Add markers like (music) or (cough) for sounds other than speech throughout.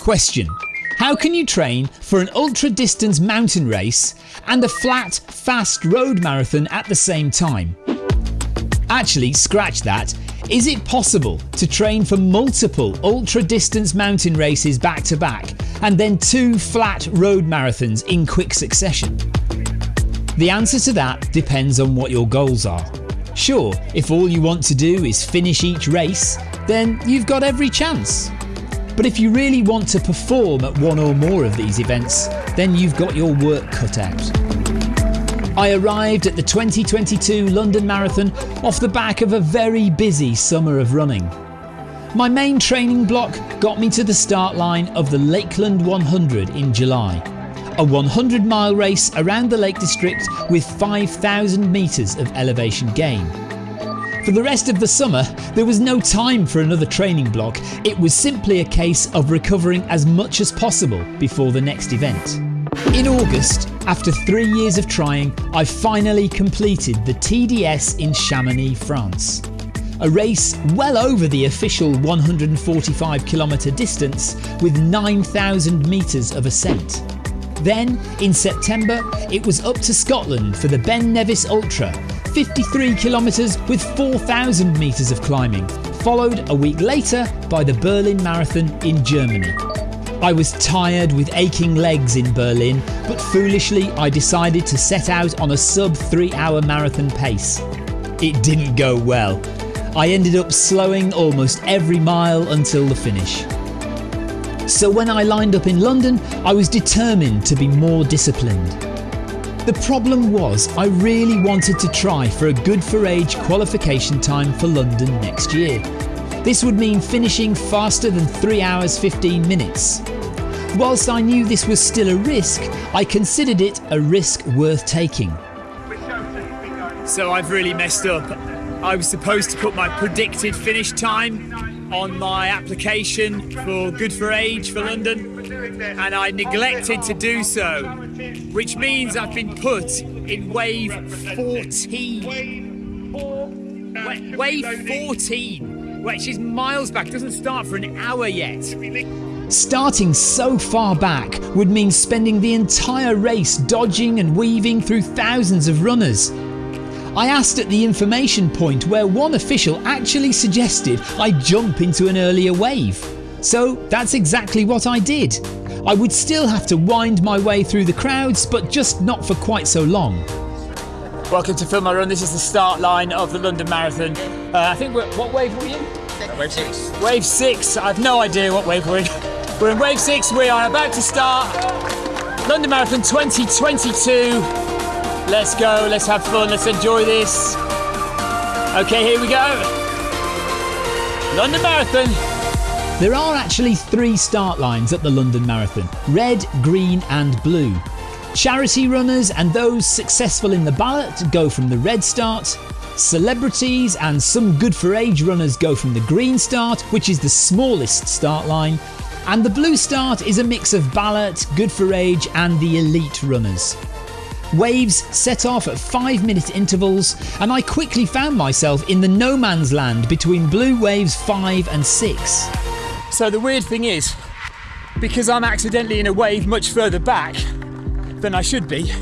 Question How can you train for an ultra distance mountain race and a flat, fast road marathon at the same time? Actually, scratch that. Is it possible to train for multiple ultra distance mountain races back to back and then two flat road marathons in quick succession? The answer to that depends on what your goals are. Sure, if all you want to do is finish each race, then you've got every chance. But if you really want to perform at one or more of these events, then you've got your work cut out. I arrived at the 2022 London Marathon off the back of a very busy summer of running. My main training block got me to the start line of the Lakeland 100 in July, a 100 mile race around the Lake District with 5,000 metres of elevation gain. For the rest of the summer, there was no time for another training block, it was simply a case of recovering as much as possible before the next event. In August, after three years of trying, I finally completed the TDS in Chamonix, France. A race well over the official 145 kilometre distance with 9,000 metres of ascent. Then, in September, it was up to Scotland for the Ben Nevis Ultra, 53 kilometres with 4,000 metres of climbing, followed a week later by the Berlin Marathon in Germany. I was tired with aching legs in Berlin, but foolishly I decided to set out on a sub 3 hour marathon pace. It didn't go well. I ended up slowing almost every mile until the finish. So when I lined up in London, I was determined to be more disciplined. The problem was I really wanted to try for a good for age qualification time for London next year. This would mean finishing faster than 3 hours 15 minutes. Whilst I knew this was still a risk, I considered it a risk worth taking. So I've really messed up. I was supposed to put my predicted finish time on my application for Good for Age for London, and I neglected to do so, which means I've been put in wave 14. Wa- Wave 14, which is miles back, doesn't start for an hour yet. Starting so far back would mean spending the entire race dodging and weaving through thousands of runners. I asked at the information point where one official actually suggested I jump into an earlier wave. So that's exactly what I did. I would still have to wind my way through the crowds, but just not for quite so long. Welcome to Film My Run. This is the start line of the London Marathon. Uh, I think we're, what wave were you in? Wave six. Wave six. I've no idea what wave we're in. We're in wave six. We are about to start London Marathon 2022. Let's go. Let's have fun. Let's enjoy this. Okay, here we go. London Marathon. There are actually three start lines at the London Marathon red, green, and blue. Charity runners and those successful in the ballot go from the red start. Celebrities and some good for age runners go from the green start, which is the smallest start line. And the blue start is a mix of ballot, good for age, and the elite runners. Waves set off at 5 minute intervals, and I quickly found myself in the no man's land between blue waves 5 and 6. So the weird thing is, because I'm accidentally in a wave much further back than I should be,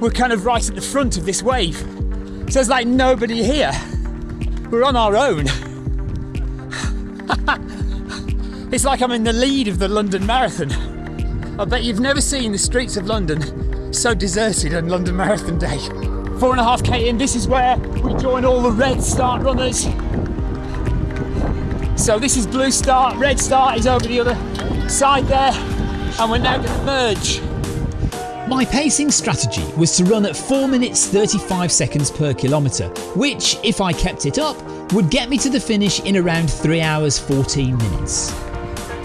we're kind of right at the front of this wave. So there's like nobody here. We're on our own. (laughs) it's like I'm in the lead of the London Marathon. I bet you've never seen the streets of London so deserted on London Marathon Day. Four and a half K in, this is where we join all the red start runners. So this is blue start, red start is over the other side there, and we're now going to merge. My pacing strategy was to run at 4 minutes 35 seconds per kilometre, which, if I kept it up, would get me to the finish in around 3 hours 14 minutes.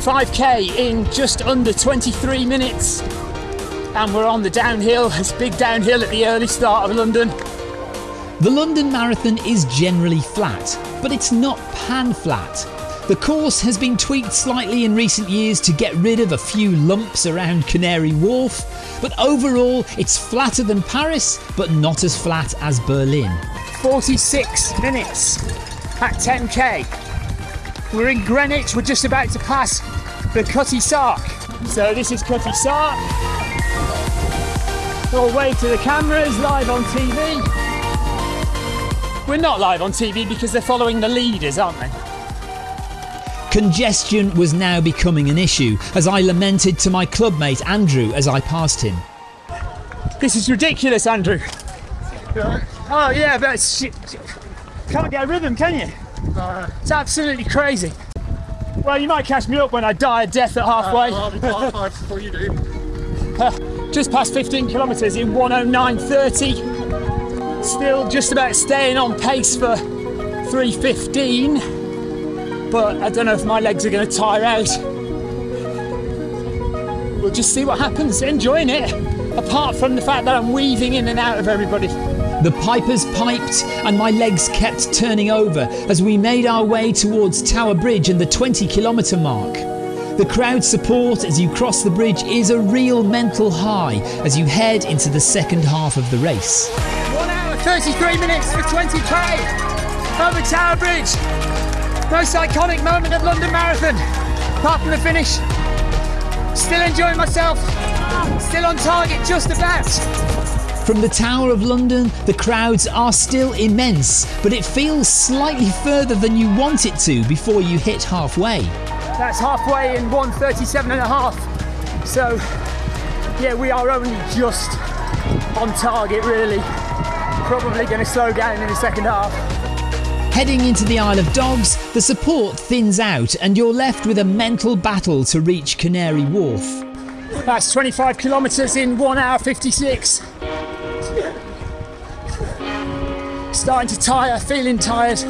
5k in just under 23 minutes, and we're on the downhill. It's big downhill at the early start of London. The London Marathon is generally flat, but it's not pan flat. The course has been tweaked slightly in recent years to get rid of a few lumps around Canary Wharf, but overall it's flatter than Paris, but not as flat as Berlin. 46 minutes at 10k. We're in Greenwich, we're just about to pass the Cutty Sark. So this is Cutty Sark. We'll wave to the cameras live on TV. We're not live on TV because they're following the leaders, aren't they? Congestion was now becoming an issue as I lamented to my clubmate Andrew as I passed him. This is ridiculous, Andrew. Oh yeah, but shit. Can't get a rhythm, can you? It's absolutely crazy. Well, you might catch me up when I die a death at halfway. before uh, just past 15 kilometres in 109.30. Still just about staying on pace for 315 but I don't know if my legs are going to tire out. We'll just see what happens. Enjoying it, apart from the fact that I'm weaving in and out of everybody. The pipers piped and my legs kept turning over as we made our way towards Tower Bridge and the 20 kilometre mark. The crowd support as you cross the bridge is a real mental high as you head into the second half of the race. 1 hour 33 minutes for 20k over Tower Bridge. Most iconic moment of London Marathon, apart from the finish. Still enjoying myself, still on target just about. From the Tower of London, the crowds are still immense, but it feels slightly further than you want it to before you hit halfway. That's halfway in 137 and a half. So, yeah, we are only just on target, really. Probably going to slow down in the second half. Heading into the Isle of Dogs, the support thins out and you're left with a mental battle to reach Canary Wharf. That's 25 kilometres in 1 hour 56. Starting to tire, feeling tired.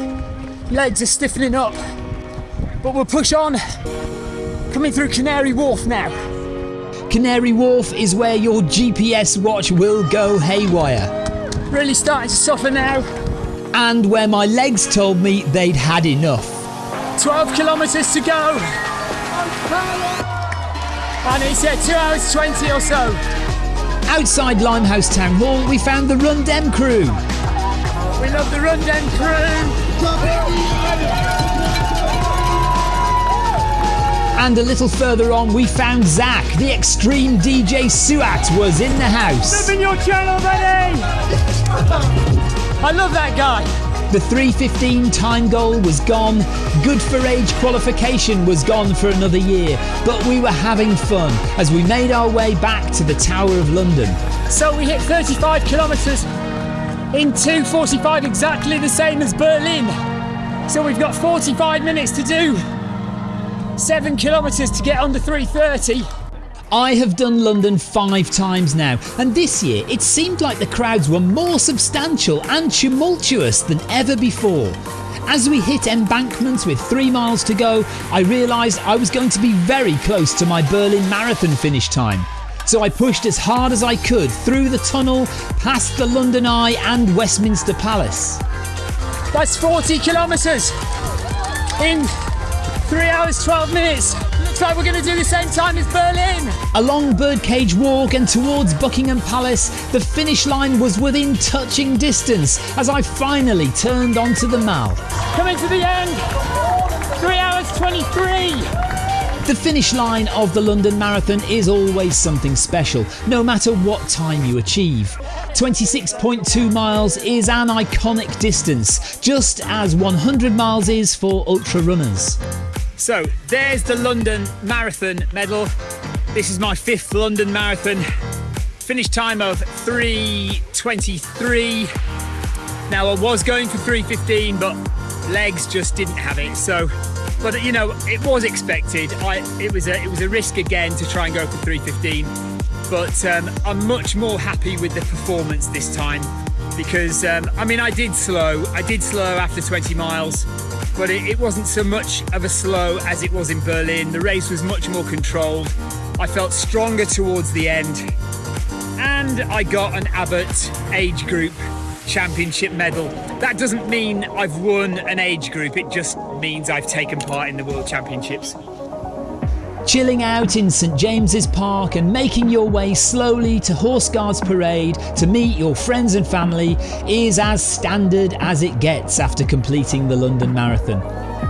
Legs are stiffening up. But we'll push on. Coming through Canary Wharf now. Canary Wharf is where your GPS watch will go haywire. Really starting to suffer now and where my legs told me they'd had enough. 12 kilometres to go. And it's at 2 hours 20 or so. Outside Limehouse Town Hall, we found the Run Dem crew. We love the Run Dem crew. And a little further on, we found Zach, the extreme DJ Suat, was in the house. Living your channel, buddy! I love that guy. The 315 time goal was gone. Good for age qualification was gone for another year. But we were having fun as we made our way back to the Tower of London. So we hit 35 kilometres in 2.45, exactly the same as Berlin. So we've got 45 minutes to do. Seven kilometres to get under 330. I have done London five times now, and this year it seemed like the crowds were more substantial and tumultuous than ever before. As we hit embankments with three miles to go, I realised I was going to be very close to my Berlin Marathon finish time. So I pushed as hard as I could through the tunnel, past the London Eye and Westminster Palace. That's 40 kilometres in 3 hours 12 minutes. We're going to do the same time as Berlin. Along Birdcage Walk and towards Buckingham Palace, the finish line was within touching distance as I finally turned onto the Mall. Coming to the end, 3 hours 23. The finish line of the London Marathon is always something special, no matter what time you achieve. 26.2 miles is an iconic distance, just as 100 miles is for ultra runners. So there's the London Marathon medal. This is my fifth London Marathon. Finish time of 3.23. Now I was going for 3.15, but legs just didn't have it. So, but you know, it was expected. I it was a it was a risk again to try and go for 3.15. But um, I'm much more happy with the performance this time because um, I mean I did slow. I did slow after 20 miles but it, it, wasn't so much of a slow as it was in Berlin. The race was much more controlled. I felt stronger towards the end, and I got an Abbott age group championship medal. That doesn't mean I've won an age group, it just means I've taken part in the World Championships. Chilling out in St James's Park and making your way slowly to Horse Guards Parade to meet your friends and family is as standard as it gets after completing the London Marathon.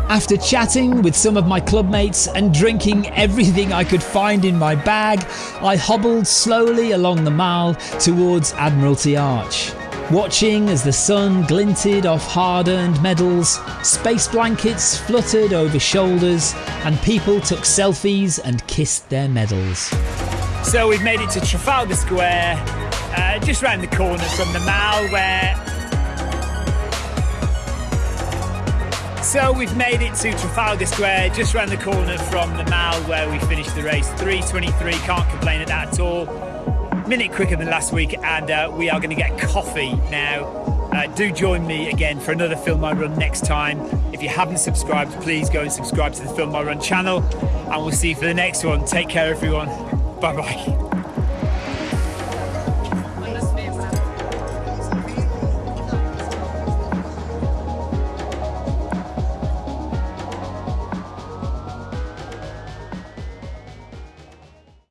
After chatting with some of my clubmates and drinking everything I could find in my bag, I hobbled slowly along the mall towards Admiralty Arch. Watching as the sun glinted off hard earned medals, space blankets fluttered over shoulders, and people took selfies and kissed their medals. So we've made it to Trafalgar Square, uh, just round the corner from the Mall where. So we've made it to Trafalgar Square, just round the corner from the Mall where we finished the race. 3:23, can't complain at that at all. Minute quicker than last week, and uh, we are going to get coffee now. Uh, do join me again for another Film My Run next time. If you haven't subscribed, please go and subscribe to the Film My Run channel, and we'll see you for the next one. Take care, everyone. Bye bye.